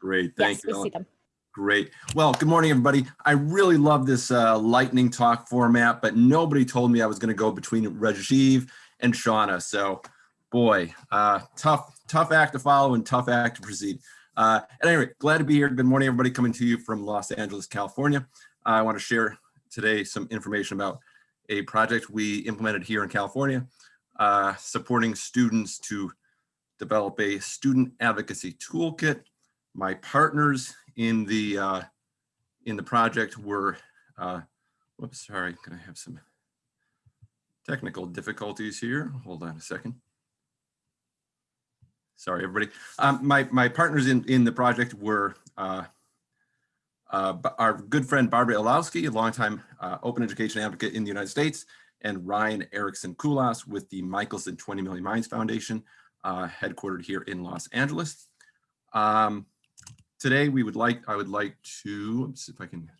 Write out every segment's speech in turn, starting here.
Great, thank Yes, you. we see them. Great. Well, good morning, everybody. I really love this uh, lightning talk format, but nobody told me I was going to go between Rajiv and Shauna. So, boy, uh, tough, tough act to follow and tough act to proceed. Uh, at any rate, glad to be here. Good morning, everybody, coming to you from Los Angeles, California. I want to share today some information about a project we implemented here in California, uh, supporting students to develop a student advocacy toolkit. My partners in the uh, in the project were, uh, whoops, sorry, gonna have some technical difficulties here. Hold on a second. Sorry, everybody. Um, my my partners in in the project were uh, uh, our good friend Barbara Illowsky, a longtime uh, open education advocate in the United States, and Ryan Erickson Kulas with the Michelson 20 Million Minds Foundation, uh, headquartered here in Los Angeles. Um, today, we would like, I would like to, see if I can,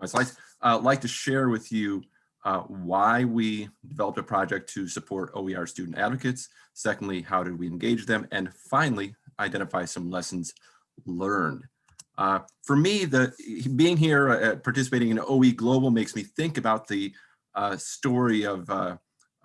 my slides, uh, like to share with you uh, why we developed a project to support OER student advocates. Secondly, how did we engage them? And finally, identify some lessons learned. Uh, for me, the being here, uh, participating in OE Global makes me think about the uh, story of uh,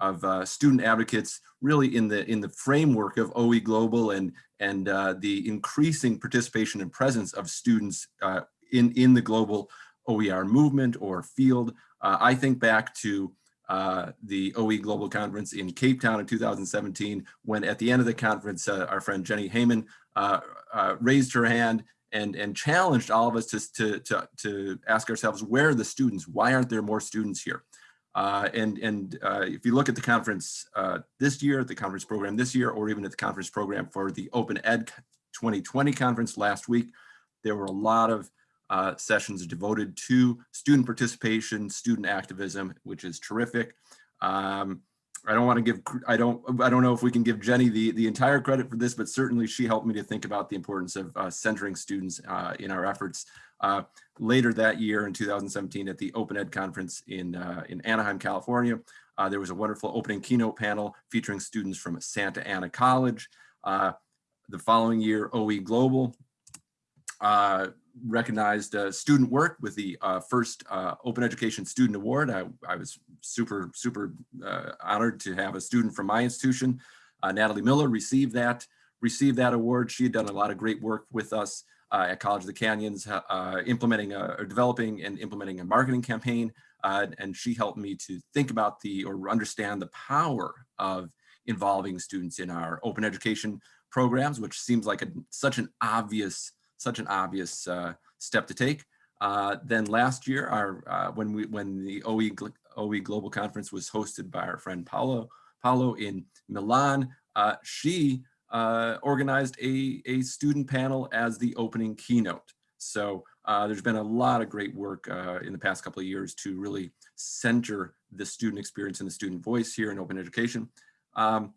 of uh, student advocates really in the in the framework of OE Global and and uh, the increasing participation and presence of students uh, in in the global OER movement or field. Uh, I think back to uh, the OE Global Conference in Cape Town in 2017, when at the end of the conference, uh, our friend Jenny Heyman raised her hand and, and challenged all of us to, to, to, to ask ourselves, where are the students? Why aren't there more students here? Uh, and and uh, if you look at the conference uh, this year, the conference program this year, or even at the conference program for the Open Ed 2020 conference last week, there were a lot of uh, sessions devoted to student participation, student activism, which is terrific. Um, I don't want to give, I don't, I don't know if we can give Jenny the, the entire credit for this, but certainly she helped me to think about the importance of uh, centering students uh, in our efforts. Uh, later that year in 2017 at the Open Ed conference in, uh, in Anaheim, California, uh, there was a wonderful opening keynote panel featuring students from Santa Ana College. Uh, the following year, OE Global recognized uh, student work with the uh, first uh, Open Education Student Award. I, I was super, super uh, honored to have a student from my institution, uh, Natalie Miller, receive that, receive that award. She had done a lot of great work with us uh, at College of the Canyons, implementing, a, or developing and implementing a marketing campaign. And she helped me to think about the, or understand the power of involving students in our open education programs, which seems like a, such an obvious such an obvious uh, step to take. Uh, then last year, our uh, when we when the OE OE Global Conference was hosted by our friend Paolo Paolo in Milan, uh, she uh, organized a a student panel as the opening keynote. So there's been a lot of great work in the past couple of years to really center the student experience and the student voice here in open education. Um,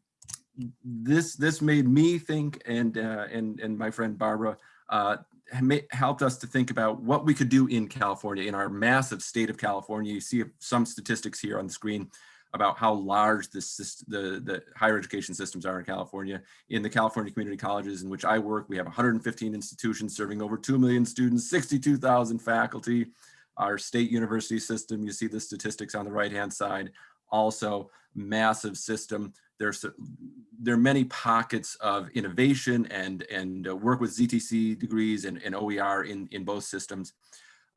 this this made me think, and uh, and and my friend Barbara uh, helped us to think about what we could do in California, in our massive state of California. You see some statistics here on the screen about how large the, the higher education systems are in California. In the California community colleges in which I work, we have 115 institutions serving over 2 million students, 62,000 faculty. Our state university system, you see the statistics on the right-hand side, also massive system. There's there are many pockets of innovation and and uh, work with ZTC degrees and, and OER in in both systems,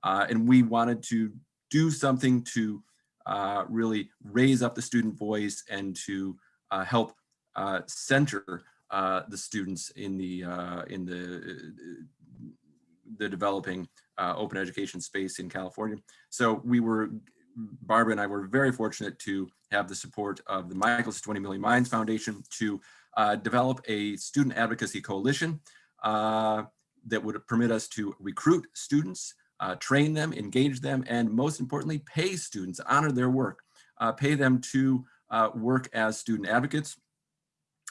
uh, and we wanted to do something to uh, really raise up the student voice and to uh, help uh, center uh, the students in the in the the developing open education space in California. So we were Barbara and I were very fortunate to have the support of the Michelson 20 Million Minds Foundation to uh, develop a student advocacy coalition uh, that would permit us to recruit students, uh, train them, engage them, and most importantly, pay students, honor their work, uh, pay them to uh, work as student advocates.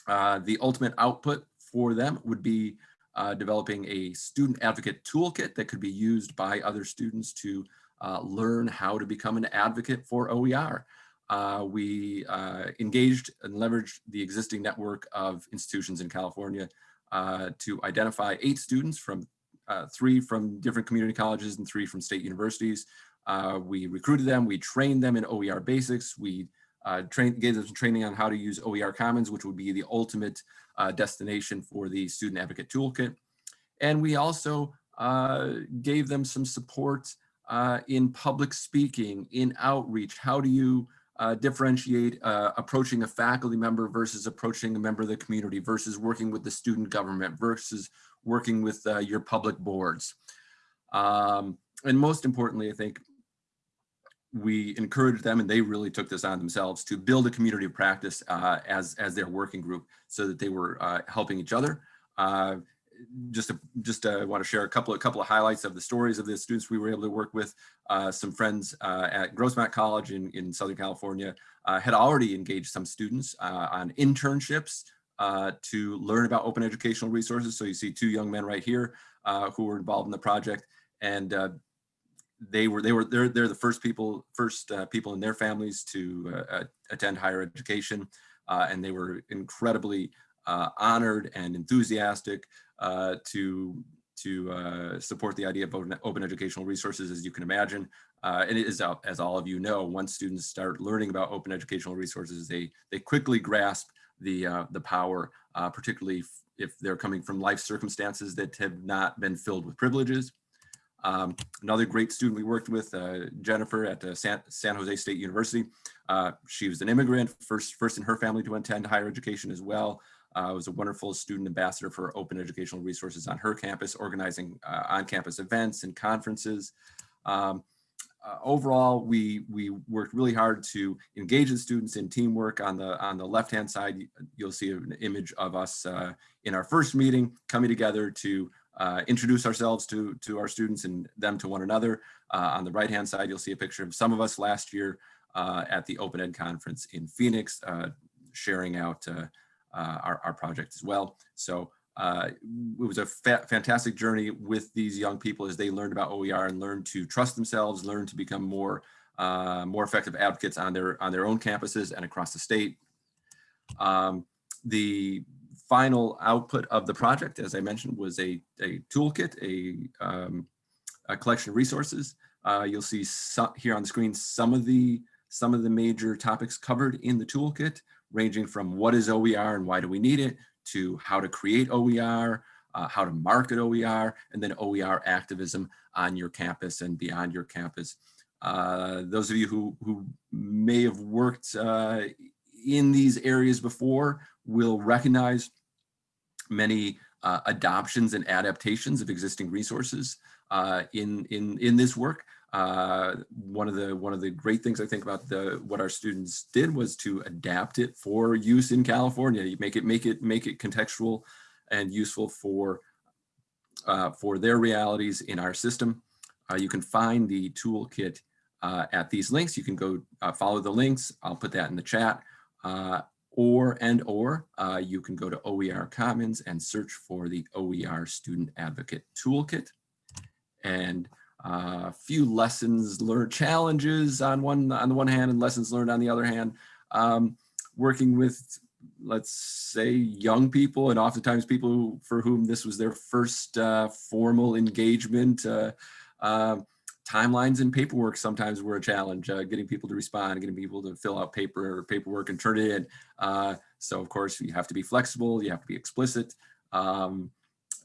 Uh, the ultimate output for them would be developing a student advocate toolkit that could be used by other students to uh, learn how to become an advocate for OER. Uh, we uh, engaged and leveraged the existing network of institutions in California uh, to identify eight students from uh, three from different community colleges and three from state universities. We recruited them, we trained them in OER basics, we uh, train, gave them some training on how to use OER Commons, which would be the ultimate uh, destination for the Student Advocate Toolkit. And we also uh, gave them some support uh, in public speaking, in outreach. How do you uh, differentiate uh, approaching a faculty member versus approaching a member of the community versus working with the student government versus working with uh, your public boards. Um, and most importantly, I think we encouraged them and they really took this on themselves to build a community of practice uh, as, as their working group so that they were uh, helping each other. Just to, just uh, want to share a couple of couple of highlights of the stories of the students we were able to work with. Uh, some friends uh, at Grossmont College in, in Southern California uh, had already engaged some students uh, on internships to learn about open educational resources. So you see two young men right here who were involved in the project and they were they were they're they're the first people first people in their families to attend higher education and they were incredibly honored and enthusiastic uh, to to uh, support the idea of open, open, educational resources, as you can imagine. Uh, and it is, as all of you know, once students start learning about open educational resources, they they quickly grasp the uh, the power, uh, particularly if they're coming from life circumstances that have not been filled with privileges. Um, another great student we worked with, uh, Jennifer at San, San, Jose State University. she was an immigrant, first first in her family to attend higher education as well uh, was a wonderful student ambassador for open educational resources on her campus, organizing uh, on-campus events and conferences. Um, uh, overall, we we worked really hard to engage the students in teamwork. On the on the left-hand side, you'll see an image of us uh, in our first meeting coming together to uh, introduce ourselves to to our students and them to one another. Uh, on the right-hand side, you'll see a picture of some of us last year at the Open Ed conference in Phoenix, sharing out our, our project as well. So uh, it was a fa fantastic journey with these young people as they learned about OER and learned to trust themselves, learn to become more uh, more effective advocates on their on their own campuses and across the state. Um, the final output of the project, as I mentioned, was a, a toolkit, a, um, a collection of resources. Uh, you'll see here on the screen some of the some of the major topics covered in the toolkit ranging from what is OER and why do we need it, to how to create OER, uh, how to market OER, and then OER activism on your campus and beyond your campus. Uh, those of you who, who may have worked uh, in these areas before will recognize many uh, adoptions and adaptations of existing resources uh, in, in, in this work. Uh, one of the one of the great things I think about the what our students did was to adapt it for use in California. You make it make it make it contextual and useful for uh, for their realities in our system. Uh, you can find the toolkit uh, at these links. You can go uh, follow the links. I'll put that in the chat. Uh, or and or you can go to OER Commons and search for the OER Student Advocate Toolkit. And a uh, few lessons learned challenges on one on the one hand and lessons learned on the other hand. Um, working with let's say young people and oftentimes people for whom this was their first uh, formal engagement uh, uh, timelines and paperwork sometimes were a challenge uh, getting people to respond getting people to fill out paper or paperwork and turn it in. Uh, so of course you have to be flexible you have to be explicit. Um,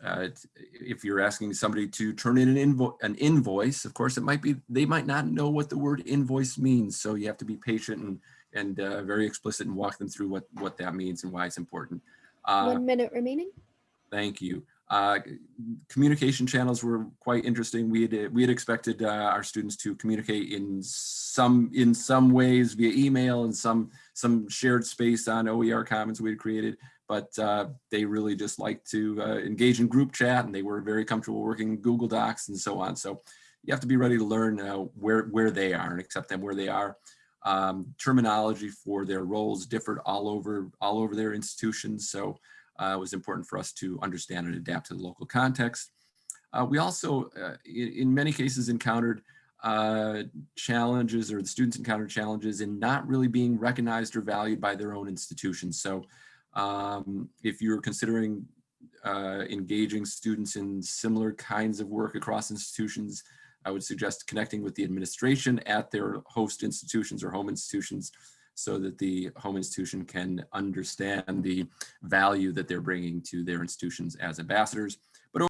uh, if you're asking somebody to turn in an, invo an invoice, of course, it might be, they might not know what the word invoice means. So you have to be patient and, and uh, very explicit and walk them through what, what that means and why it's important. Uh, One minute remaining. Thank you. Uh, communication channels were quite interesting. We had we had expected uh, our students to communicate in some in some ways via email and some some shared space on OER Commons we had created but uh, they really just like to uh, engage in group chat and they were very comfortable working Google Docs and so on. So you have to be ready to learn uh, where, where they are and accept them where they are. Um, terminology for their roles differed all over, all over their institutions. So uh, it was important for us to understand and adapt to the local context. Uh, we also, uh, in, in, many cases, encountered challenges or the students encountered challenges in not really being recognized or valued by their own institutions. So um, if you're considering uh, engaging students in similar kinds of work across institutions. I would suggest connecting with the administration at their host institutions or home institutions so that the home institution can understand the value that they're bringing to their institutions as ambassadors.